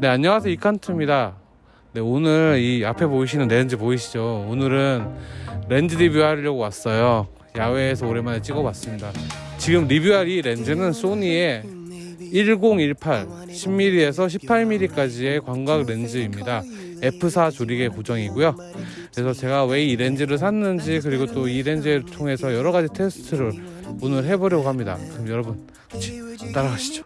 네 안녕하세요. 이칸트입니다. 네 오늘 이 앞에 보이시는 렌즈 보이시죠? 오늘은 렌즈 리뷰하려고 왔어요. 야외에서 오랜만에 찍어봤습니다. 지금 리뷰할 이 렌즈는 소니의 1018 10mm에서 18mm까지의 광각 렌즈입니다. F4 조리개 고정이고요. 그래서 제가 왜 이 렌즈를 샀는지 그리고 또 이 렌즈를 통해서 여러 가지 테스트를 오늘 해보려고 합니다. 그럼 여러분 같이 따라가시죠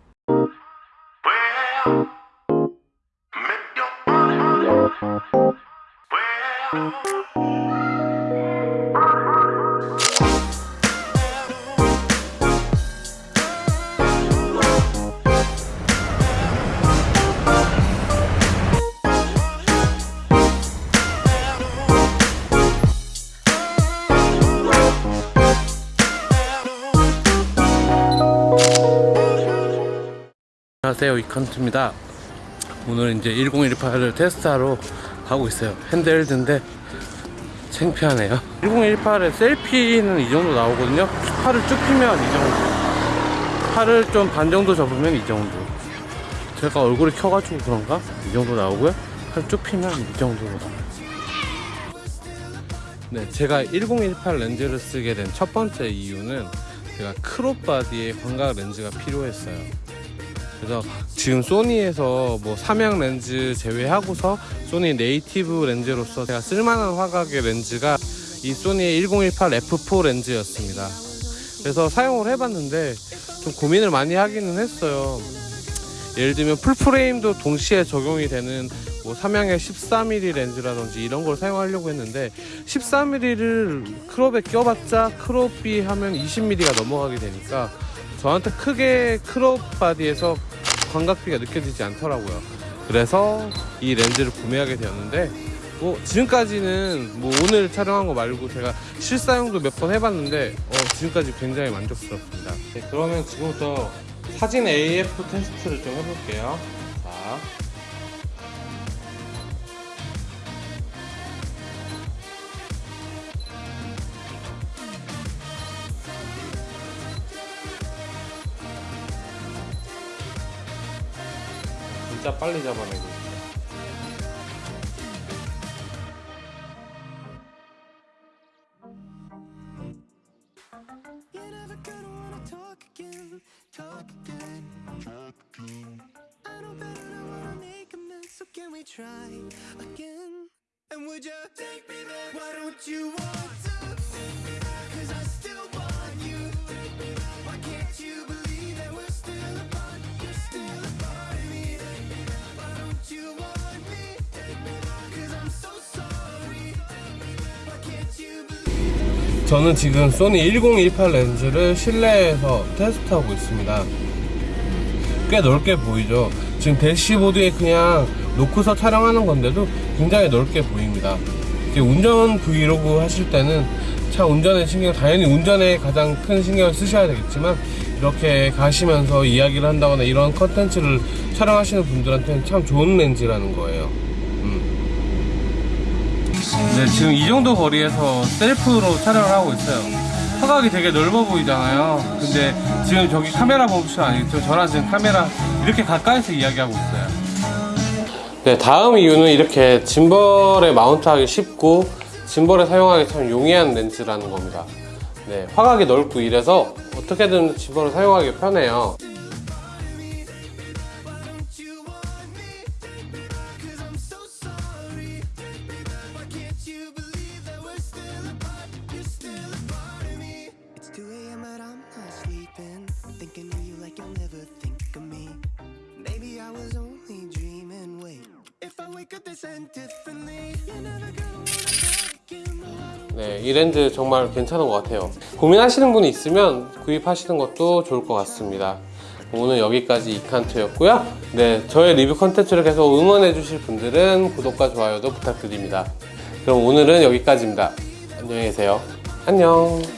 안녕하세요. 이컨트입니다. 오늘 이제 1018을 테스트하러 가고 있어요. 핸드헬드인데 창피하네요. 1018의 셀피는 이 정도 나오거든요. 팔을 쭉 피면 이 정도. 팔을 좀 반 정도 접으면 이 정도. 제가 얼굴이 켜가지고 그런가? 이 정도 나오고요. 팔 쭉 피면 이 정도로. 네, 제가 1018 렌즈를 쓰게 된 첫 번째 이유는 제가 crop body의 광각 렌즈가 필요했어요 그래서 지금 소니에서 뭐 삼양 렌즈 제외하고서 소니 native 렌즈로서 제가 쓸만한 화각의 렌즈가 이 소니의 1018 F4 렌즈였습니다. 그래서 사용을 해봤는데 좀 고민을 많이 하기는 했어요. 예를 들면 full frame도 동시에 적용이 되는 뭐 삼양의 13mm 렌즈라든지 이런 걸 사용하려고 했는데 13mm를 crop에 껴봤자 crop이 하면 20mm가 넘어가게 되니까 저한테 크게 crop body에서 광각비가 느껴지지 않더라고요. 그래서 이 렌즈를 구매하게 되었는데 뭐 지금까지는 뭐 오늘 촬영한 거 말고 제가 실사용도 몇 번 해봤는데 어, 지금까지 굉장히 만족스럽습니다. 네, 그러면 지금부터 사진 AF 테스트를 좀 해볼게요 진짜 빨리 잡아내고 있어. You're never gonna 저는 지금 소니 1018 렌즈를 실내에서 테스트하고 있습니다. 꽤 넓게 보이죠? 지금 대시보드에 그냥 놓고서 촬영하는 건데도 굉장히 넓게 보입니다. 운전 브이로그 하실 때는 차 운전에 신경, 당연히 운전에 가장 큰 신경을 쓰셔야 되겠지만 이렇게 가시면서 이야기를 한다거나 이런 컨텐츠를 촬영하시는 분들한테는 참 좋은 렌즈라는 거예요. 음. 네, 지금 이 정도 거리에서 셀프로 촬영을 하고 있어요. 화각이 되게 넓어 보이잖아요. 근데 지금 저기 카메라 보시면 알겠죠? 저랑 지금 카메라 이렇게 가까이서 이야기하고 있어요. 네, 다음 이유는 이렇게 짐벌에 마운트하기 쉽고 짐벌에 사용하기 참 용이한 렌즈라는 겁니다. 네, 화각이 넓고 이래서 어떻게든 짐벌을 사용하기 편해요. I was only dreaming. Wait, if I wake up this end differently, you're never gonna wanna talk again. No, I don't 네, 이 렌즈 정말 괜찮은 것 같아요. 고민하시는 분이 있으면 구입하시는 것도 좋을 것 같습니다. 오늘 여기까지 이칸트였고요. 네, 저의 리뷰 컨텐츠를 계속 응원해 주실 분들은 구독과 좋아요도 부탁드립니다. 그럼 오늘은 여기까지입니다. 안녕히 계세요. 안녕.